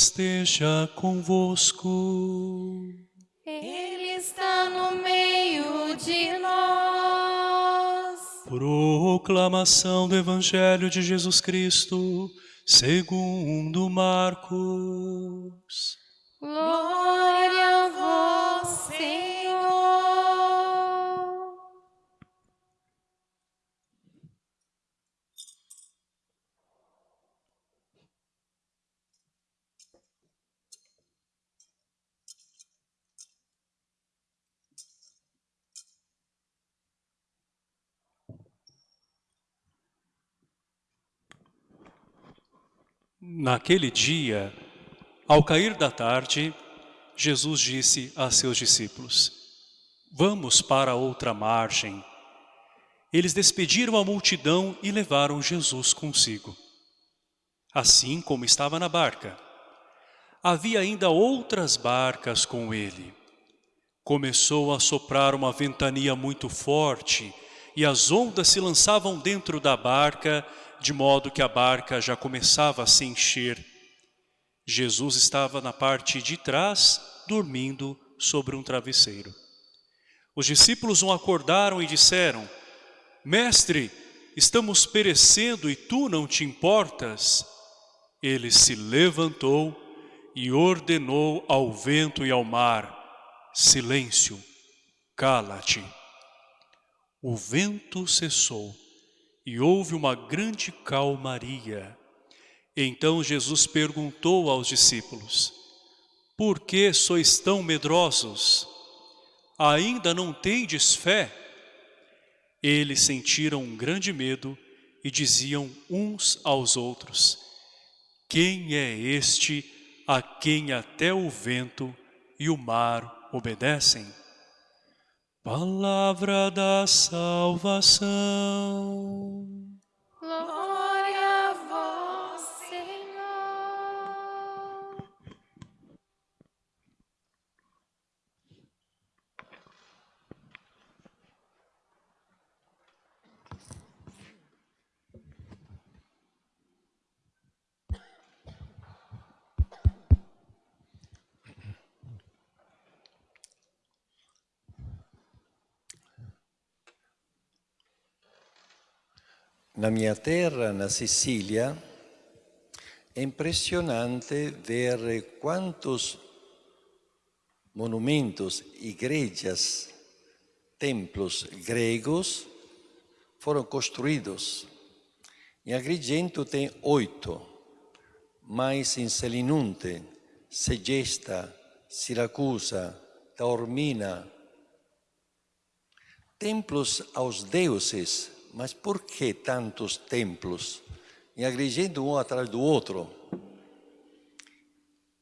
esteja convosco. Ele está no meio de nós. Proclamação do Evangelho de Jesus Cristo, segundo Marcos. Glória a vós, Senhor. Naquele dia, ao cair da tarde, Jesus disse a seus discípulos, Vamos para outra margem. Eles despediram a multidão e levaram Jesus consigo. Assim como estava na barca. Havia ainda outras barcas com ele. Começou a soprar uma ventania muito forte e as ondas se lançavam dentro da barca, de modo que a barca já começava a se encher. Jesus estava na parte de trás, dormindo sobre um travesseiro. Os discípulos o acordaram e disseram, Mestre, estamos perecendo e tu não te importas? Ele se levantou e ordenou ao vento e ao mar, Silêncio, cala-te. O vento cessou e houve uma grande calmaria. Então Jesus perguntou aos discípulos, Por que sois tão medrosos? Ainda não tendes fé? Eles sentiram um grande medo e diziam uns aos outros, Quem é este a quem até o vento e o mar obedecem? Palavra da salvação. Glória a vós, Senhor. Na minha terra, na Sicília, é impressionante ver quantos monumentos, igrejas, templos gregos foram construídos. Em Agrigento tem oito, mas em Selinunte, Segesta, Siracusa, Taormina, templos aos deuses, mas por que tantos templos? Em Agrigento um atrás do outro.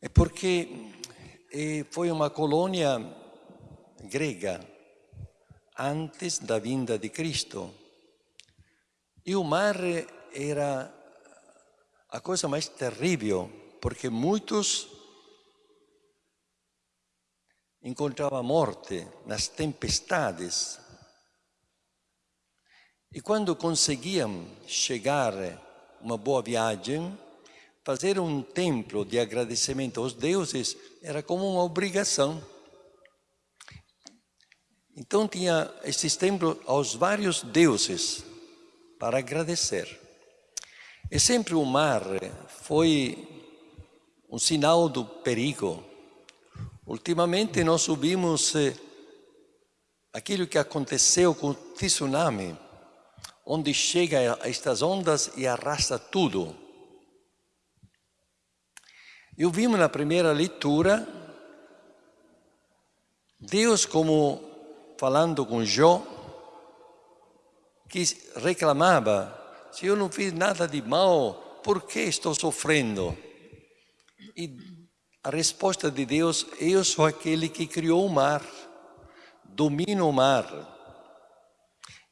É porque eh, foi uma colônia grega antes da vinda de Cristo. E o mar era a coisa mais terrível, porque muitos encontravam morte nas tempestades. E quando conseguiam chegar uma boa viagem, fazer um templo de agradecimento aos deuses era como uma obrigação. Então tinha esses templos aos vários deuses para agradecer. E sempre o mar foi um sinal do perigo. Ultimamente nós ouvimos eh, aquilo que aconteceu com o tsunami onde chega estas ondas e arrasta tudo. Eu vimos na primeira leitura Deus como falando com Jó, que reclamava, se eu não fiz nada de mal, por que estou sofrendo? E a resposta de Deus, eu sou aquele que criou o mar, domino o mar,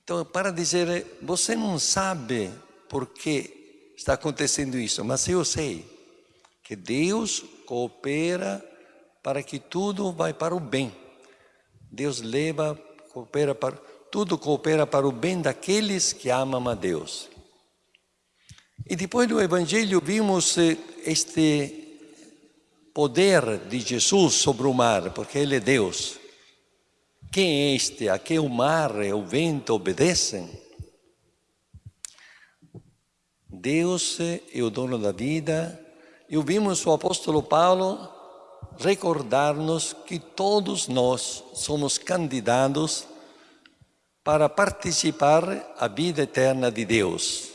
Então, para dizer, você não sabe por que está acontecendo isso, mas eu sei que Deus coopera para que tudo vai para o bem. Deus leva, coopera para tudo coopera para o bem daqueles que amam a Deus. E depois do Evangelho vimos eh, este poder de Jesus sobre o mar, porque Ele é Deus. Quem é este a que o mar e o vento obedecem? Deus é o dono da vida. E ouvimos o apóstolo Paulo recordar-nos que todos nós somos candidatos para participar a vida eterna de Deus.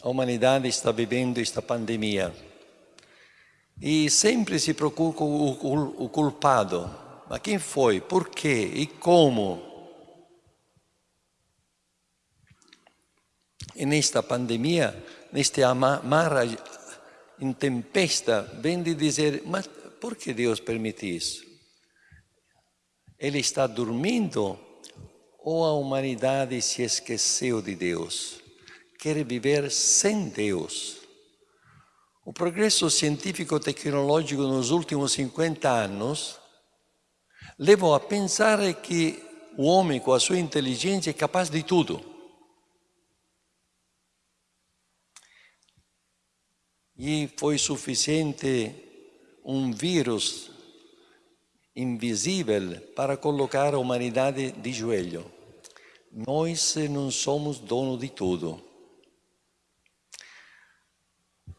A humanidade está vivendo esta pandemia e sempre se procura o, culpado. Mas quem foi? Por quê? E como? E nesta pandemia, neste mar em tempesta, vem de dizer, mas por que Deus permite isso? Ele está dormindo ou a humanidade se esqueceu de Deus? Quer viver sem Deus? O progresso científico-tecnológico nos últimos 50 anos levou a pensar que o homem, com a sua inteligência, é capaz de tudo. E foi suficiente um vírus invisível para colocar a humanidade de joelho. Nós não somos dono de tudo.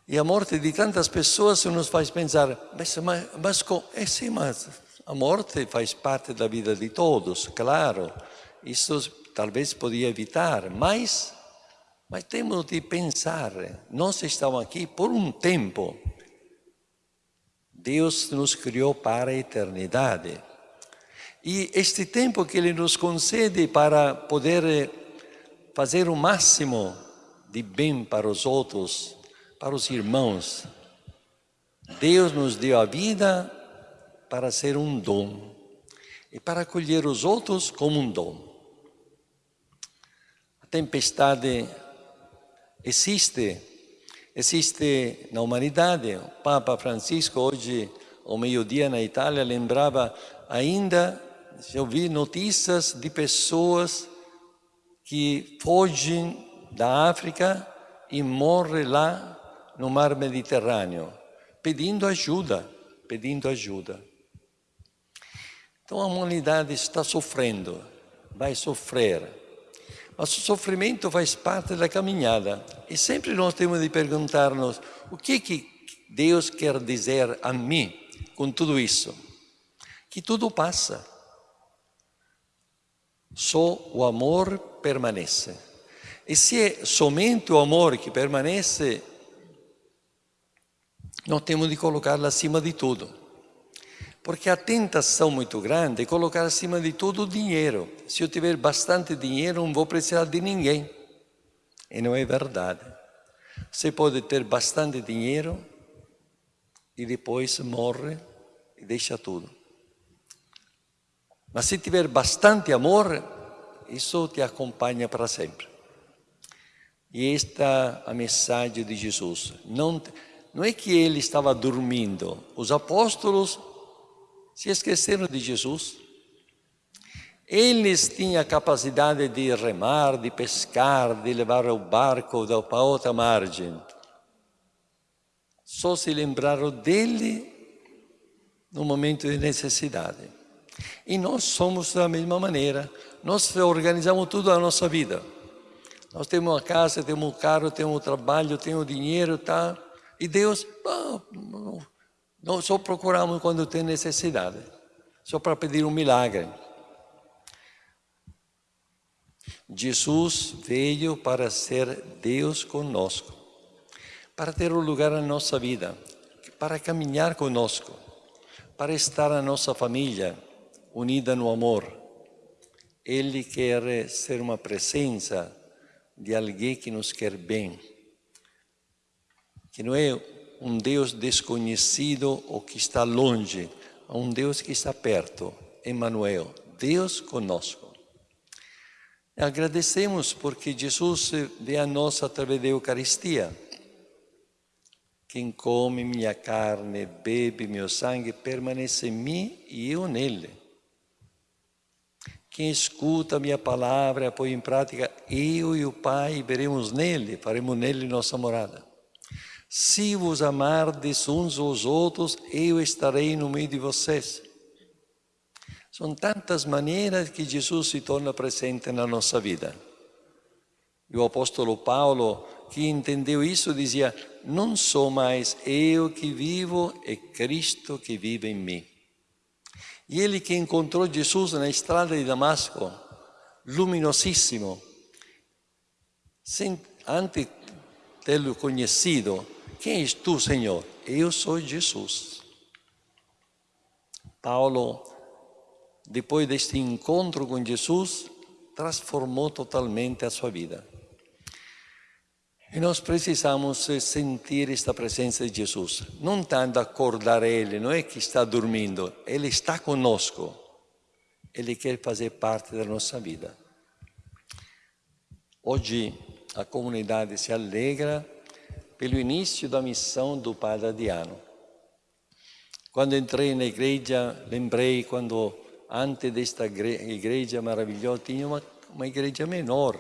E a morte de tantas pessoas nos faz pensar, mas, mas, mas, é sim, mas a morte faz parte da vida de todos, claro. Isso talvez podia evitar, mas, mas temos de pensar, nós estamos aqui por um tempo, Deus nos criou para a eternidade. E este tempo que Ele nos concede para poder eh, fazer o máximo de bem para os outros, para os irmãos, Deus nos deu a vida para ser um dom e para acolher os outros como um dom. A tempestade existe Existe na humanidade, o Papa Francisco hoje, ao meio-dia na Itália, lembrava ainda, eu vi notícias de pessoas que fogem da África e morrem lá no mar Mediterrâneo, pedindo ajuda, pedindo ajuda. Então a humanidade está sofrendo, vai sofrer mas o sofrimento faz parte da caminhada. E sempre nós temos de perguntar-nos, o que, que Deus quer dizer a mim com tudo isso? Que tudo passa. Só o amor permanece. E se é somente o amor que permanece, nós temos de colocá-lo acima de tudo. Porque a tentação muito grande é colocar acima de tudo o dinheiro. Se eu tiver bastante dinheiro, não vou precisar de ninguém. E não é verdade. Você pode ter bastante dinheiro e depois morre e deixa tudo. Mas se tiver bastante amor, isso te acompanha para sempre. E esta é a mensagem de Jesus. Não, não é que ele estava dormindo. Os apóstolos se esqueceram de Jesus. Eles tinham a capacidade de remar, de pescar, de levar o barco para outra margem. Só se lembraram dele no momento de necessidade. E nós somos da mesma maneira. Nós organizamos tudo a nossa vida. Nós temos uma casa, temos um carro, temos um trabalho, temos dinheiro, tá? E Deus, oh, não só procuramos quando tem necessidade, só para pedir um milagre. Jesus veio para ser Deus conosco, para ter um lugar na nossa vida, para caminhar conosco, para estar na nossa família, unida no amor. Ele quer ser uma presença de alguém que nos quer bem, que não é um Deus desconhecido ou que está longe, a um Deus que está perto, Emmanuel, Deus conosco. Agradecemos porque Jesus vê a nós através da Eucaristia. Quem come minha carne, bebe meu sangue, permanece em mim e eu nele. Quem escuta minha palavra e põe em prática, eu e o Pai veremos nele, faremos nele nossa morada. Se vos amardes uns aos outros, eu estarei no meio de vocês. São tantas maneiras que Jesus se torna presente na nossa vida. E o apóstolo Paulo, que entendeu isso, dizia: Não sou mais eu que vivo, é Cristo que vive em mim. E ele que encontrou Jesus na estrada de Damasco, luminosíssimo, sem, antes tê-lo conhecido, quem és tu, Senhor? Eu sou Jesus. Paulo, depois deste encontro com Jesus, transformou totalmente a sua vida. E nós precisamos sentir esta presença de Jesus. Não tanto acordar Ele, não é que está dormindo, Ele está conosco. Ele quer fazer parte da nossa vida. Hoje a comunidade se alegra pelo início da missão do Padre Adriano. Quando entrei na igreja, lembrei quando antes desta igreja maravilhosa tinha uma, uma igreja menor.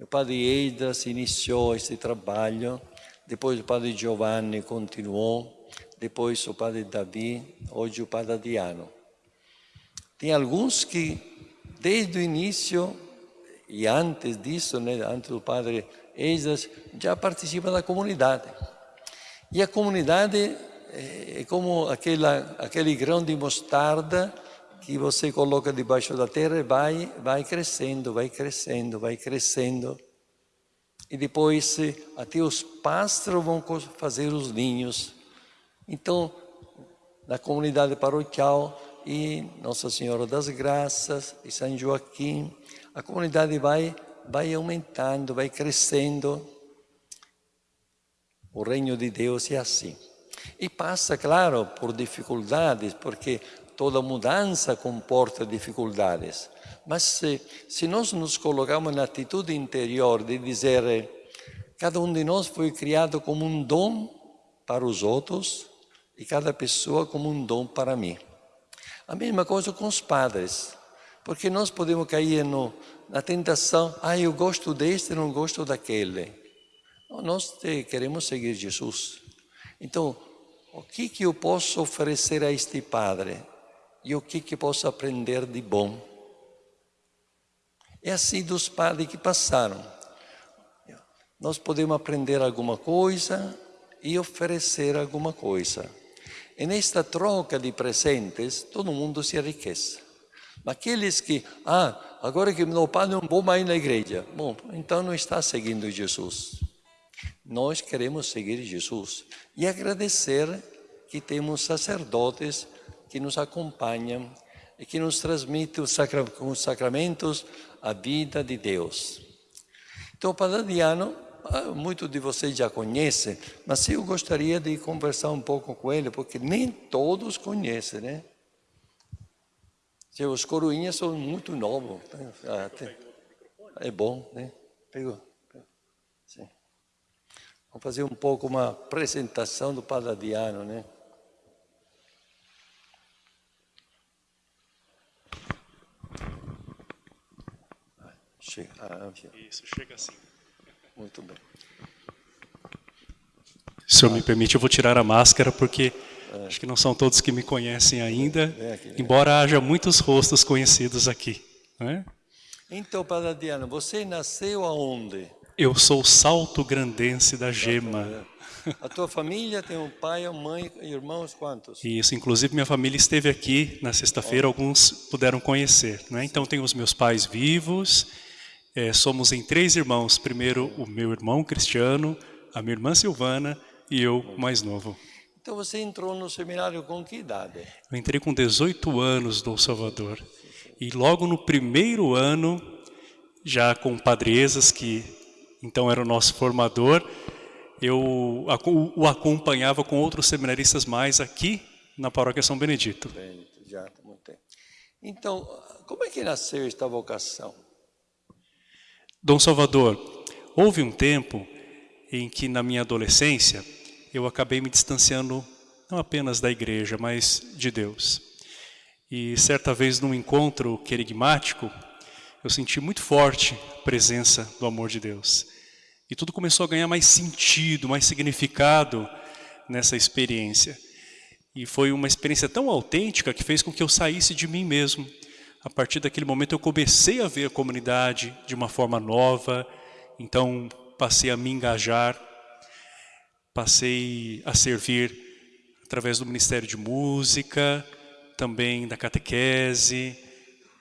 O Padre Edras iniziò este trabalho, depois o Padre Giovanni continuou, depois o Padre Davi, hoje o Padre Adriano. Tem alguns que, desde o início, e antes disso, né, antes do Padre Esdras, já participam da comunidade. E a comunidade é como aquela, aquele grão de mostarda que você coloca debaixo da terra e vai, vai crescendo, vai crescendo, vai crescendo. E depois até os pássaros vão fazer os ninhos. Então, na comunidade paroquial e Nossa Senhora das Graças e São Joaquim, a comunidade vai vai aumentando, vai crescendo. O reino de Deus é assim. E passa, claro, por dificuldades, porque toda mudança comporta dificuldades. Mas se, se nós nos colocamos na atitude interior de dizer cada um de nós foi criado como um dom para os outros e cada pessoa como um dom para mim. A mesma coisa com os padres, porque nós podemos cair no, na tentação, ah, eu gosto deste, não gosto daquele. Nós queremos seguir Jesus. Então, o que, que eu posso oferecer a este Padre? E o que, que posso aprender de bom? É assim dos padres que passaram. Nós podemos aprender alguma coisa e oferecer alguma coisa. E nesta troca de presentes, todo mundo se enriquece. Mas aqueles que, ah, agora que meu pai não vou mais na igreja. Bom, então não está seguindo Jesus. Nós queremos seguir Jesus e agradecer que temos sacerdotes que nos acompanham e que nos transmitem com os sacramentos a vida de Deus. Então, o Padre Diano, ah, muitos de vocês já conhecem, mas eu gostaria de conversar um pouco com ele, porque nem todos conhecem, né? Os coroinhas são muito novos. Né? É bom, né? Pegou. Sim. Vamos fazer um pouco uma apresentação do Padre Adriano, né? Chega. Ah, Isso, chega assim. Muito bem. Se o senhor me permite, eu vou tirar a máscara porque Acho que não são todos que me conhecem ainda, embora haja muitos rostos conhecidos aqui. Né? Então, Padre Adriano, você nasceu aonde? Eu sou salto grandense da Gema. A tua família tem um pai, uma mãe, irmãos quantos? Isso, inclusive minha família esteve aqui na sexta-feira, alguns puderam conhecer. Né? Então tenho os meus pais vivos, é, somos em três irmãos. Primeiro o meu irmão Cristiano, a minha irmã Silvana e eu mais novo. Então você entrou no seminário com que idade? Eu entrei com 18 anos do Salvador. E logo no primeiro ano, já com o Padre Ezas, que então era o nosso formador, eu o acompanhava com outros seminaristas mais aqui na paróquia São Benedito. Benedito já, muito bem. Então, como é que nasceu esta vocação? Dom Salvador, houve um tempo em que na minha adolescência eu acabei me distanciando não apenas da igreja, mas de Deus. E certa vez num encontro querigmático, eu senti muito forte a presença do amor de Deus. E tudo começou a ganhar mais sentido, mais significado nessa experiência. E foi uma experiência tão autêntica que fez com que eu saísse de mim mesmo. A partir daquele momento eu comecei a ver a comunidade de uma forma nova, então passei a me engajar, passei a servir através do Ministério de Música, também da catequese,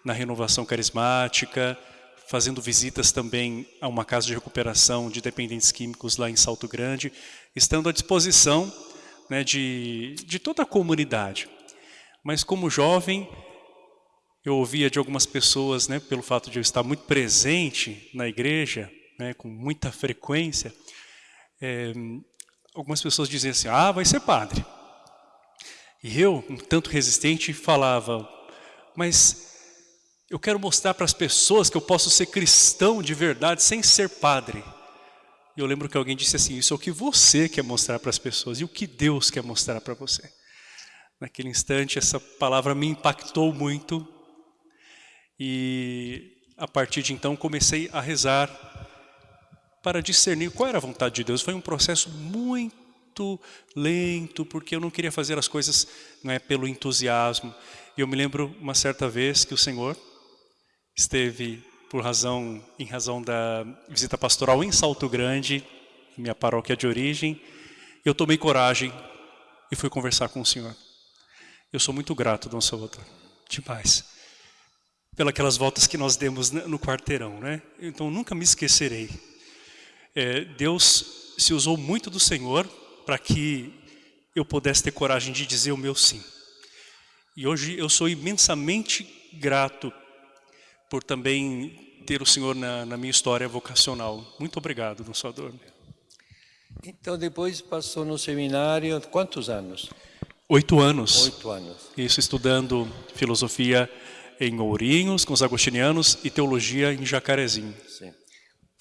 na renovação carismática, fazendo visitas também a uma casa de recuperação de dependentes químicos lá em Salto Grande, estando à disposição né, de, de toda a comunidade. Mas como jovem, eu ouvia de algumas pessoas, né, pelo fato de eu estar muito presente na igreja, né, com muita frequência, é, algumas pessoas diziam assim, ah, vai ser padre. E eu, um tanto resistente, falava, mas eu quero mostrar para as pessoas que eu posso ser cristão de verdade sem ser padre. E eu lembro que alguém disse assim, isso é o que você quer mostrar para as pessoas e o que Deus quer mostrar para você. Naquele instante, essa palavra me impactou muito e a partir de então comecei a rezar para discernir qual era a vontade de Deus. Foi um processo muito lento, porque eu não queria fazer as coisas não é, pelo entusiasmo. E eu me lembro uma certa vez que o Senhor esteve por razão, em razão da visita pastoral em Salto Grande, minha paróquia de origem, eu tomei coragem e fui conversar com o Senhor. Eu sou muito grato, Dom Salvador, demais, pelas voltas que nós demos no quarteirão, né? Então nunca me esquecerei. É, Deus se usou muito do Senhor para que eu pudesse ter coragem de dizer o meu sim. E hoje eu sou imensamente grato por também ter o Senhor na, na minha história vocacional. Muito obrigado, Salvador. Então depois passou no seminário, quantos anos? Oito anos. Oito anos. Isso, estudando filosofia em Ourinhos, com os agostinianos, e teologia em Jacarezinho. Sim.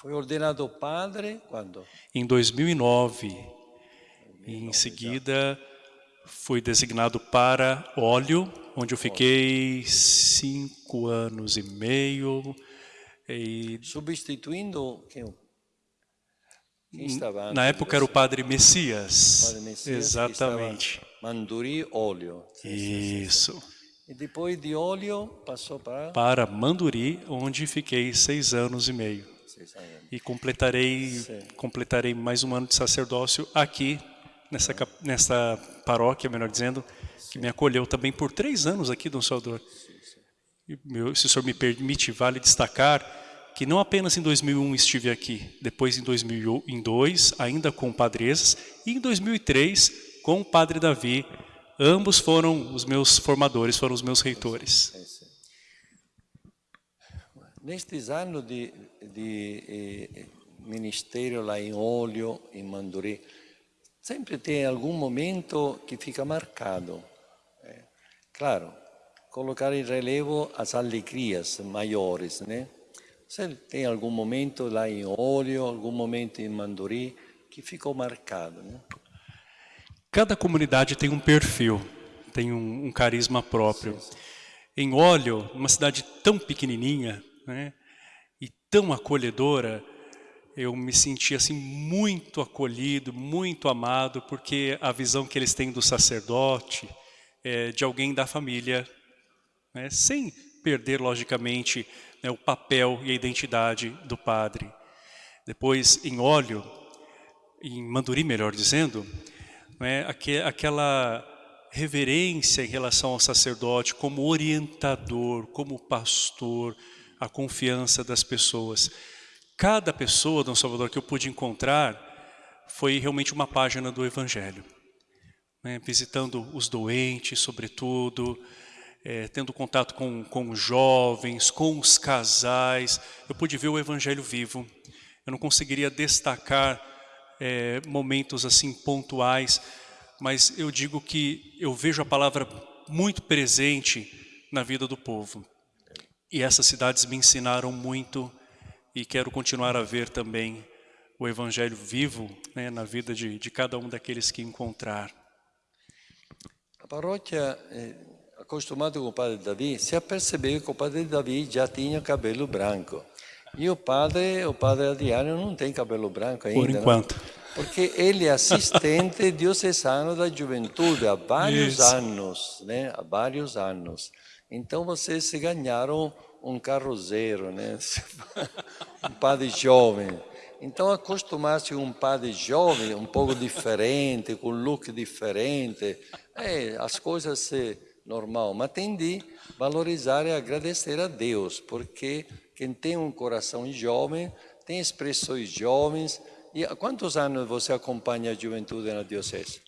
Foi ordenado padre quando? Em 2009. 2009 e em seguida fui designado para óleo onde eu fiquei cinco anos e meio. E... Substituindo quem? quem estava Na época era o Padre Messias. Padre Messias Exatamente. Manduri óleo. Isso. E depois de óleo passou para? Para Manduri, onde fiquei seis anos e meio. E completarei, completarei mais um ano de sacerdócio aqui, nessa, nessa paróquia, melhor dizendo, que me acolheu também por três anos aqui, Dom Salvador. E, meu, se o senhor me permite, vale destacar que não apenas em 2001 estive aqui, depois em 2002, ainda com o Padre Esas, e em 2003 com o Padre Davi. Ambos foram os meus formadores, foram os meus reitores. Nestes anos de, de eh, ministério lá em Olho, em Manduri, sempre tem algum momento que fica marcado. Claro, colocar em relevo as alegrias maiores, né? Você tem algum momento lá em Óleo, algum momento em Manduri que ficou marcado, né? Cada comunidade tem um perfil, tem um, um carisma próprio. Sim, sim. Em Óleo, uma cidade tão pequenininha, né? E tão acolhedora, eu me senti assim muito acolhido, muito amado, porque a visão que eles têm do sacerdote, é, de alguém da família, né, sem perder, logicamente, né, o papel e a identidade do padre. Depois, em óleo, em Manduri, melhor dizendo, né, aquela reverência em relação ao sacerdote como orientador, como pastor, a confiança das pessoas. Cada pessoa, Dom Salvador, que eu pude encontrar, foi realmente uma página do Evangelho né, visitando os doentes, sobretudo, é, tendo contato com, com os jovens, com os casais. Eu pude ver o Evangelho vivo. Eu não conseguiria destacar é, momentos assim pontuais, mas eu digo que eu vejo a palavra muito presente na vida do povo. E essas cidades me ensinaram muito e quero continuar a ver também o Evangelho vivo né, na vida de, de cada um daqueles que encontrar. A paróquia, eh, acostumado com o padre Davi, se apercebeu que o padre Davi já tinha cabelo branco. E o padre, o padre Adriano não tem cabelo branco ainda. Por não? Porque ele é assistente diocesano da juventude há vários Isso. anos, né? Há vários anos. Então vocês se ganharam um carro zero, né? um padre jovem. Então acostumar-se com um padre jovem, um pouco diferente, com um look diferente, é, as coisas se normal, mas tem de valorizar e agradecer a Deus, porque quem tem um coração jovem tem expressões jovens. E há quantos anos você acompanha a juventude na diocese?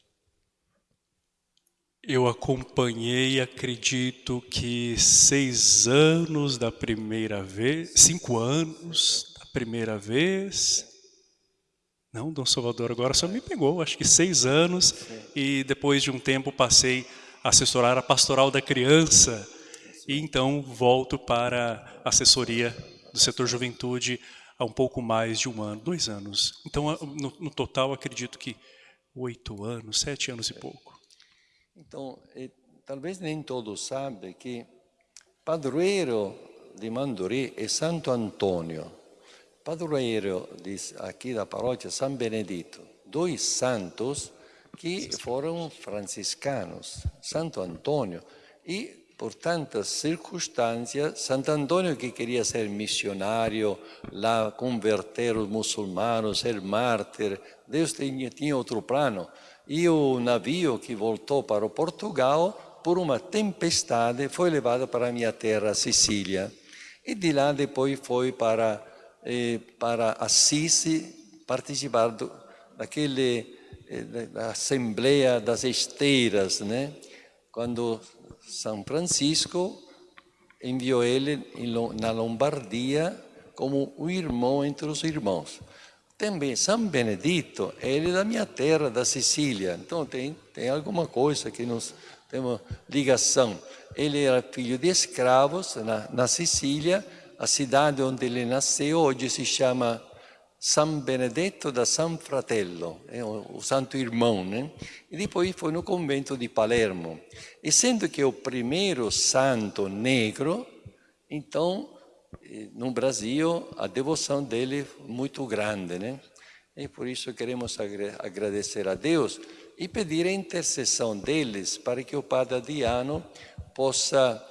Eu acompanhei, acredito que seis anos da primeira vez, cinco anos da primeira vez. Não, Dom Salvador, agora só me pegou, acho que seis anos. E depois de um tempo passei a assessorar a pastoral da criança. E então volto para a assessoria do setor juventude há um pouco mais de um ano, dois anos. Então, no, no total, acredito que oito anos, sete anos e pouco. Então, eh, talvez nem todos sabem que padroeiro de Manduri é Santo Antônio, padroeiro de, aqui da paróquia São Benedito, dois santos que foram franciscanos, Santo Antônio, e por tantas circunstâncias, Santo Antônio que queria ser missionário, lá converter os muçulmanos, ser mártir, Deus tinha, tinha outro plano. E o navio que voltou para Portugal, por uma tempestade, foi levado para a minha terra, Sicília. E de lá depois foi para, eh, para Assisi participar do, daquele, eh, da Assembleia das Esteiras, né? quando São Francisco enviou ele na Lombardia como um irmão entre os irmãos. Também São Benedito, ele é da minha terra, da Sicília, então tem, tem alguma coisa que nós temos ligação. Ele era filho de escravos na, na Sicília, a cidade onde ele nasceu hoje se chama San Benedetto da San Fratello, é o, santo irmão, né? E depois foi no convento de Palermo. Essendo que é o primeiro santo negro, então no Brasil a devoção dele é muito grande, né? E por isso queremos agradecer a Deus e pedir a intercessão deles para que o Padre Adriano possa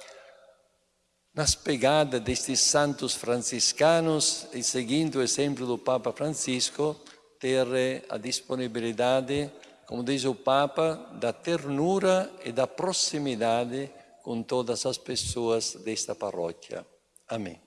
nas pegadas destes santos franciscanos e seguindo o exemplo do Papa Francisco, ter a disponibilidade, como diz o Papa, da ternura e da proximidade com todas as pessoas desta paróquia. Amém.